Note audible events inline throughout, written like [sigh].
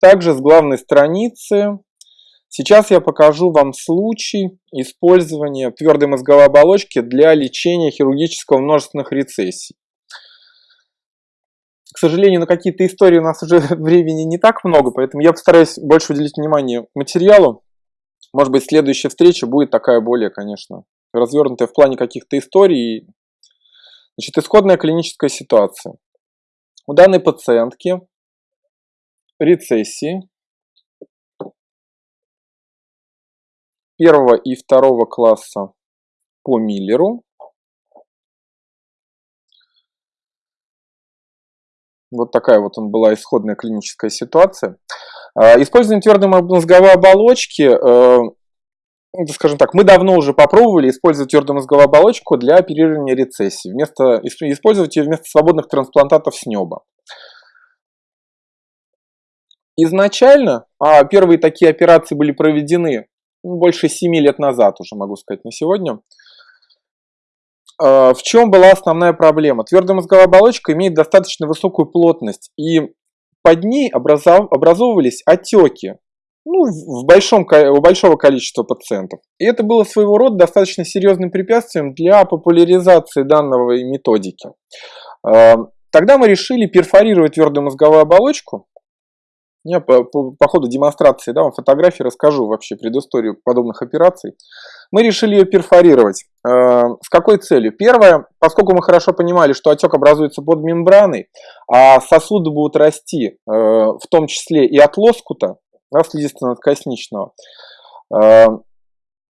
также с главной страницы. Сейчас я покажу вам случай использования твердой мозговой оболочки для лечения хирургического множественных рецессий. К сожалению, на какие-то истории у нас уже [laughs] времени не так много, поэтому я постараюсь больше уделить внимание материалу. Может быть, следующая встреча будет такая более, конечно, развернутая в плане каких-то историй. Значит, исходная клиническая ситуация. У данной пациентки рецессии первого и второго класса по Миллеру. Вот такая вот он была исходная клиническая ситуация. А, использование твердой мозговой оболочки, э, скажем так, мы давно уже попробовали использовать твердую мозговую оболочку для оперирования рецессии. Вместо, использовать ее вместо свободных трансплантатов с неба. Изначально а первые такие операции были проведены ну, больше 7 лет назад, уже могу сказать, на сегодня. А, в чем была основная проблема? Твердая мозговая оболочка имеет достаточно высокую плотность, и под ней образов, образовывались отеки ну, в большом, у большого количества пациентов. И это было своего рода достаточно серьезным препятствием для популяризации данного методики. А, тогда мы решили перфорировать твердую мозговую оболочку я по, по, по ходу демонстрации, да, вам фотографии расскажу вообще предысторию подобных операций. Мы решили ее перфорировать. Э, с какой целью? Первое, поскольку мы хорошо понимали, что отек образуется под мембраной, а сосуды будут расти, э, в том числе и от лоскута, да, слизисто-надкосничного, э,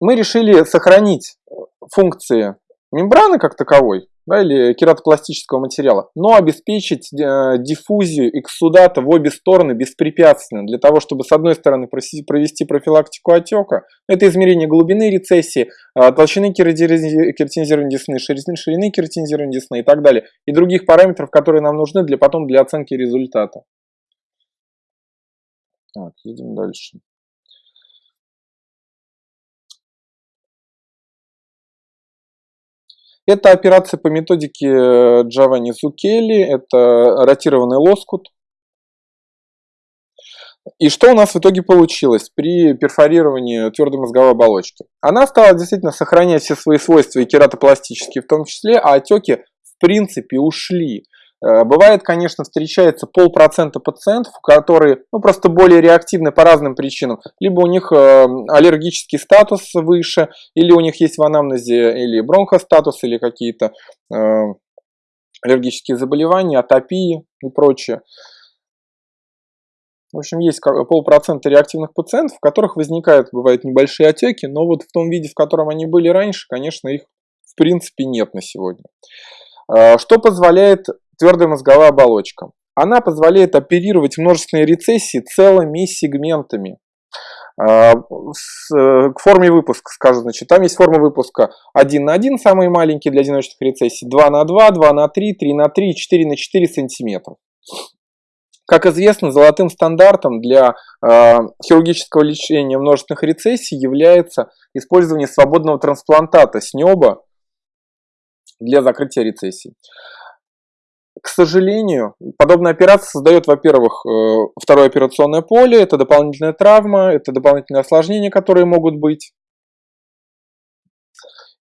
мы решили сохранить функции мембраны как таковой, да, или кератопластического материала, но обеспечить э, диффузию эксудата в обе стороны беспрепятственно, для того, чтобы с одной стороны провести профилактику отека, это измерение глубины рецессии, э, толщины кератинизированной десны, ширины, ширины кератинизированной десны и так далее, и других параметров, которые нам нужны для потом для оценки результата. Так, едем дальше. Это операция по методике э, Джованни Зукели, это ротированный лоскут. И что у нас в итоге получилось при перфорировании твердой мозговой оболочки? Она стала действительно сохранять все свои свойства и кератопластические в том числе, а отеки в принципе ушли. Э, бывает, конечно, встречается полпроцента пациентов, которые ну, просто более реактивны по разным причинам. Либо у них э, аллергический статус выше, или у них есть в анамнезе или бронхостатус, или какие-то э, аллергические заболевания, атопии и прочее. В общем, есть полпроцента реактивных пациентов, у которых возникают, бывают небольшие отеки, но вот в том виде, в котором они были раньше, конечно, их в принципе нет на сегодня. Что позволяет твердая мозговая оболочка. Она позволяет оперировать множественные рецессии целыми сегментами. А, к форме выпуска, скажем, значит, там есть форма выпуска 1 на 1, самые маленькие для одиночных рецессий, 2 на 2, 2 на 3, 3 на 3, 4 на 4 сантиметров. Как известно, золотым стандартом для э, хирургического лечения множественных рецессий является использование свободного трансплантата с неба для закрытия рецессий. К сожалению, подобная операция создает, во-первых, э, второе операционное поле, это дополнительная травма, это дополнительные осложнения, которые могут быть.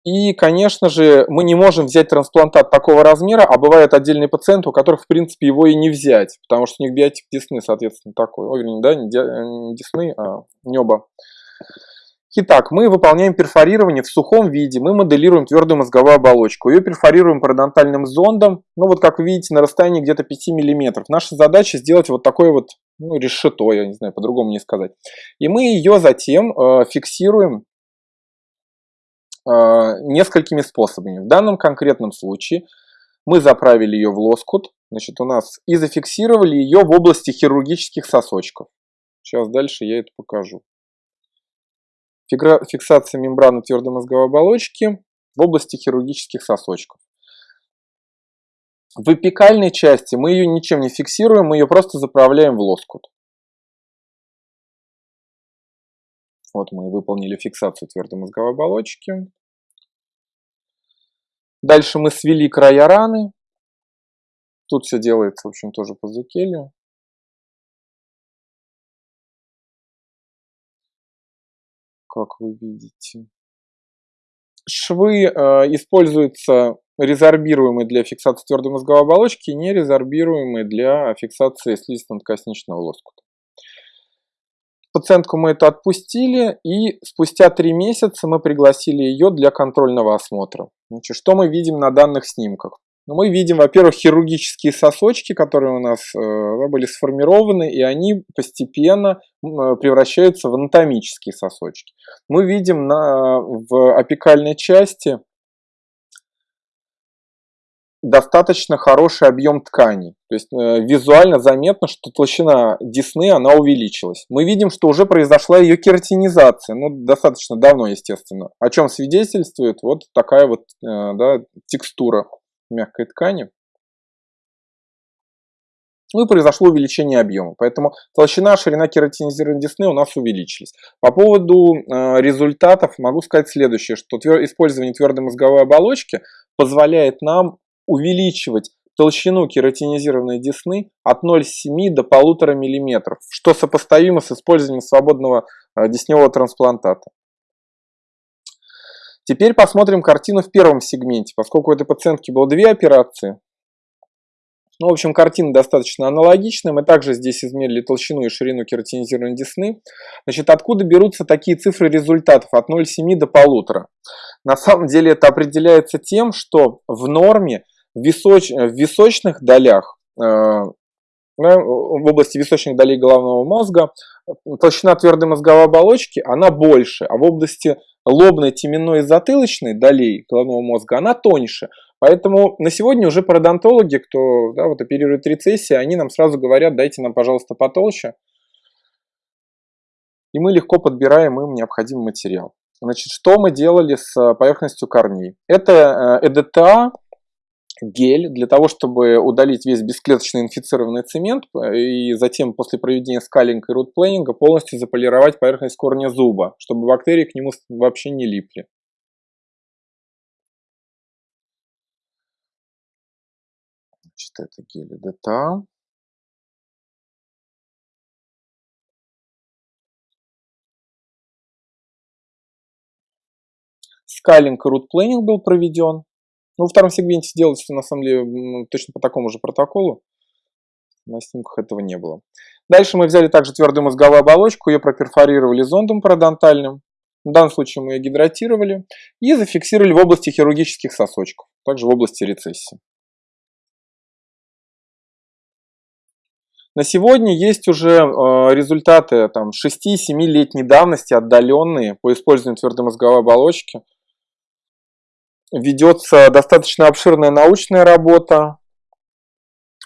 И, конечно же, мы не можем взять трансплантат такого размера, а бывают отдельные пациенты, у которых, в принципе, его и не взять, потому что у них биотип десны, соответственно, такой. Ой, вернее, да, не десны, а неба. Итак, мы выполняем перфорирование в сухом виде, мы моделируем твердую мозговую оболочку, ее перфорируем пародонтальным зондом, ну вот как вы видите на расстоянии где-то 5 мм. Наша задача сделать вот такое вот ну, решето, я не знаю, по-другому не сказать. И мы ее затем э, фиксируем э, несколькими способами. В данном конкретном случае мы заправили ее в лоскут, значит у нас и зафиксировали ее в области хирургических сосочков. Сейчас дальше я это покажу фиксация мембраны твердой мозговой оболочки в области хирургических сосочков. В эпикальной части мы ее ничем не фиксируем, мы ее просто заправляем в лоскут. Вот мы выполнили фиксацию твердой мозговой оболочки. Дальше мы свели края раны. Тут все делается, в общем, тоже по зукелию. Как вы видите. Швы э, используются резорбируемые для фиксации твердой мозговой оболочки не резорбируемые для фиксации слизисто-надкосничного лоскута. Пациентку мы это отпустили, и спустя три месяца мы пригласили ее для контрольного осмотра. Значит, что мы видим на данных снимках? Ну, мы видим, во-первых, хирургические сосочки, которые у нас э, были сформированы, и они постепенно э, превращаются в анатомические сосочки. Мы видим на, в апикальной части достаточно хороший объем тканей. То есть э, визуально заметно, что толщина десны она увеличилась. Мы видим, что уже произошла ее кератинизация, ну достаточно давно, естественно. О чем свидетельствует вот такая вот э, да, текстура мягкой ткани. Ну и произошло увеличение объема. Поэтому толщина, ширина кератинизированной десны у нас увеличились. По поводу э, результатов могу сказать следующее, что твер... использование твердой мозговой оболочки позволяет нам увеличивать толщину кератинизированной десны от 0,7 до 1,5 мм, что сопоставимо с использованием свободного э, десневого трансплантата. Теперь посмотрим картину в первом сегменте, поскольку у этой пациентки было две операции. Ну, в общем, картина достаточно аналогичная. Мы также здесь измерили толщину и ширину кератинизированной десны. Значит, откуда берутся такие цифры результатов от 0,7 до 1,5? На самом деле это определяется тем, что в норме в, височ, в височных долях, э, в области височных долей головного мозга, толщина твердой мозговой оболочки, она больше, а в области лобной, теменной и затылочной долей головного мозга, она тоньше. Поэтому на сегодня уже пародонтологи, кто да, вот оперирует рецессии, они нам сразу говорят, дайте нам, пожалуйста, потолще. И мы легко подбираем им необходимый материал. Значит, что мы делали с поверхностью корней? Это ЭДТА, гель для того, чтобы удалить весь бесклеточный инфицированный цемент и затем после проведения скалинга и рутплейнинга полностью заполировать поверхность корня зуба, чтобы бактерии к нему вообще не липли. Значит, это гель ДТА. Скалинг и рутплейнинг был проведен. Ну, во втором сегменте делается, на самом деле, точно по такому же протоколу. На снимках этого не было. Дальше мы взяли также твердую мозговую оболочку, ее проперфорировали зондом пародонтальным. В данном случае мы ее гидратировали и зафиксировали в области хирургических сосочков, также в области рецессии. На сегодня есть уже э, результаты там, 6-7-летней давности, отдаленные по использованию твердой мозговой оболочки ведется достаточно обширная научная работа.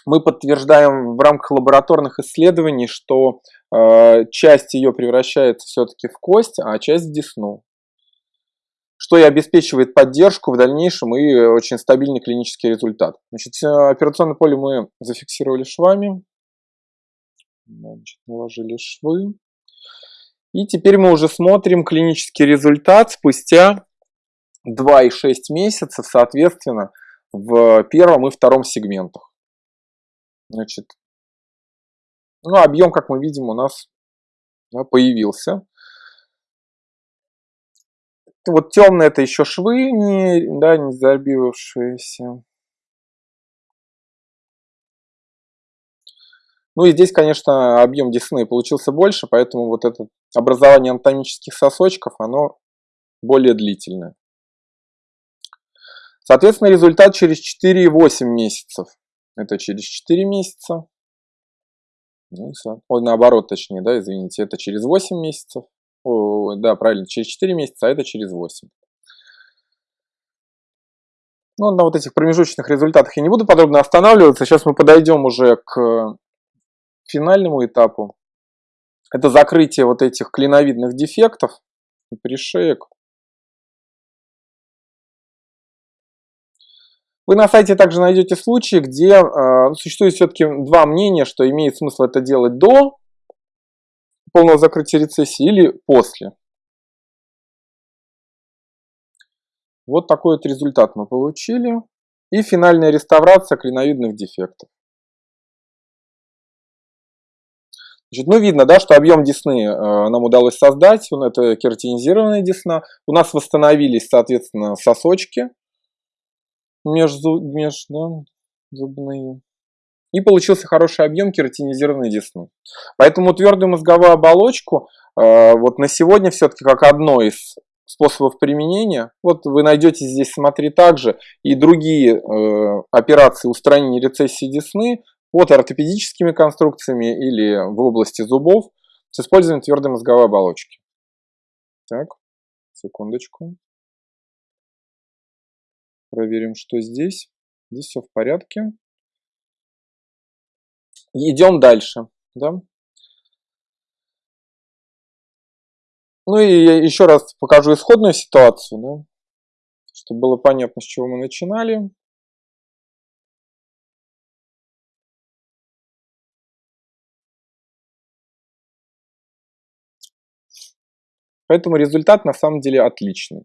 Мы подтверждаем в рамках лабораторных исследований, что э, часть ее превращается все-таки в кость, а часть в десну. Что и обеспечивает поддержку в дальнейшем и очень стабильный клинический результат. Значит, операционное поле мы зафиксировали швами. Значит, наложили швы. И теперь мы уже смотрим клинический результат спустя 2,6 месяцев, соответственно, в первом и втором сегментах. Значит, ну, объем, как мы видим, у нас да, появился. Вот темные это еще швы, не, да, не забивавшиеся. Ну и здесь, конечно, объем десны получился больше, поэтому вот это образование анатомических сосочков, оно более длительное. Соответственно, результат через 4,8 месяцев. Это через 4 месяца. Ну, Ой, наоборот, точнее, да, извините, это через 8 месяцев. О, да, правильно, через 4 месяца, а это через 8. Ну, на вот этих промежуточных результатах я не буду подробно останавливаться. Сейчас мы подойдем уже к финальному этапу. Это закрытие вот этих клиновидных дефектов, пришеек. Вы на сайте также найдете случаи, где э, существует все-таки два мнения, что имеет смысл это делать до полного закрытия рецессии или после. Вот такой вот результат мы получили. И финальная реставрация клиновидных дефектов. Значит, ну, видно, да, что объем десны э, нам удалось создать, это кератинизированная десна. У нас восстановились, соответственно, сосочки между, между да, зубные. И получился хороший объем кератинизированной десны. Поэтому твердую мозговую оболочку э, вот на сегодня все-таки как одно из способов применения. Вот вы найдете здесь, смотри, также и другие э, операции устранения рецессии десны под ортопедическими конструкциями или в области зубов с использованием твердой мозговой оболочки. Так, секундочку. Проверим, что здесь. Здесь все в порядке. Идем дальше. Да? Ну и еще раз покажу исходную ситуацию, да, чтобы было понятно, с чего мы начинали. Поэтому результат на самом деле отличный.